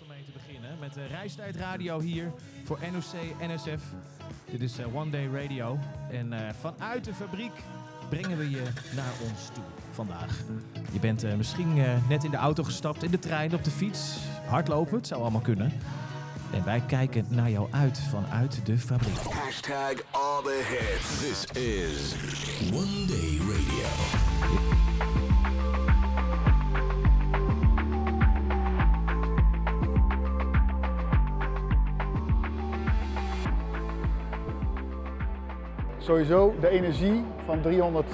om mee te beginnen. Met de Reistijd Radio hier voor NOC NSF. Dit is eh, One Day Radio. En eh, vanuit de fabriek brengen we je naar ons toe vandaag. Je bent eh, misschien eh, net in de auto gestapt, in de trein, op de fiets. Hardlopen, het zou allemaal kunnen. En wij kijken naar jou uit vanuit de fabriek. Hashtag all the hits. This is One Day Radio. Sowieso de energie van 300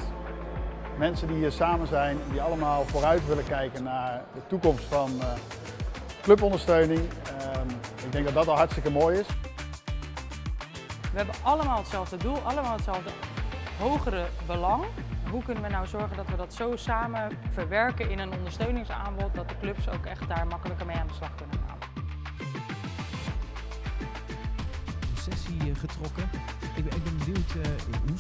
mensen die hier samen zijn, die allemaal vooruit willen kijken naar de toekomst van eh, clubondersteuning. Ehm, ik denk dat dat al hartstikke mooi is. We hebben allemaal hetzelfde doel, allemaal hetzelfde hogere belang. Hoe kunnen we nou zorgen dat we dat zo samen verwerken in een ondersteuningsaanbod, dat de clubs ook echt daar makkelijker mee aan de slag kunnen gaan? Sessie eh, getrokken. Ik ben, ik ben benieuwd, eh,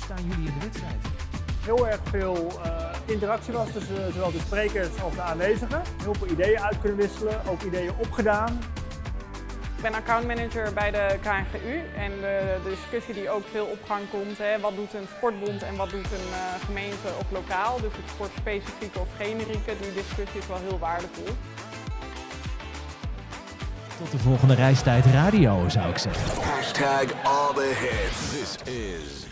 staan jullie in de wedstrijd? heel erg veel eh, interactie was tussen zowel de sprekers als de aanwezigen. Heel veel ideeën uit kunnen wisselen, ook ideeën opgedaan. Ik ben accountmanager bij de KNGU en de, de discussie die ook veel op gang komt, hè, wat doet een sportbond en wat doet een eh, gemeente of lokaal, dus het sportspecifieke of generieke, die discussie is wel heel waardevol. Tot de volgende Reistijd Radio, zou ik zeggen. Hashtag all the hits. This is